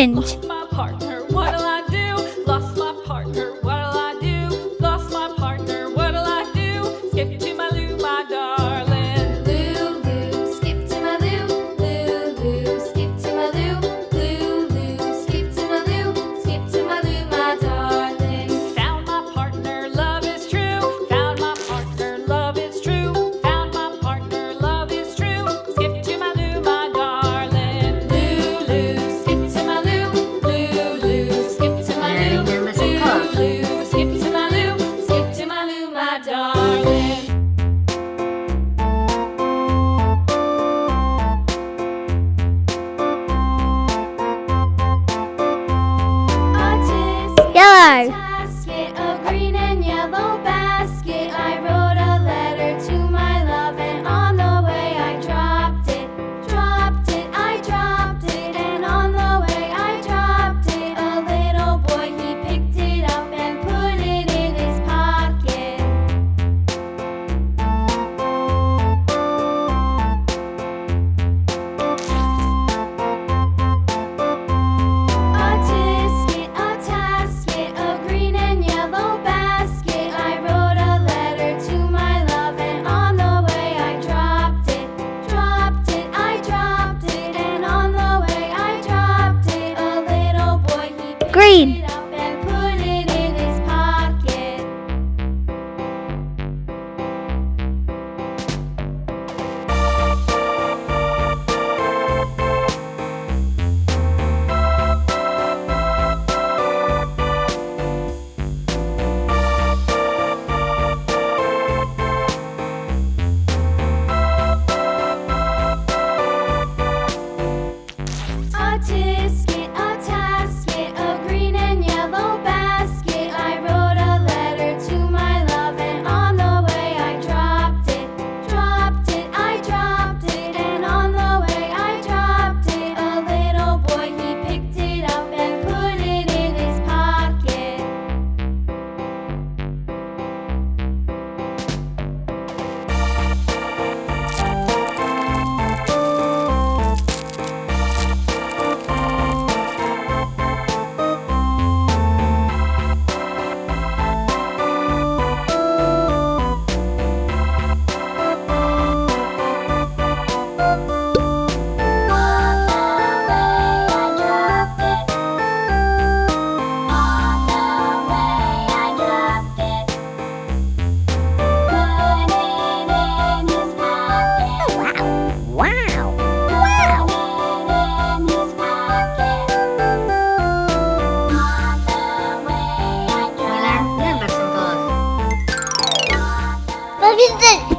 orange. It?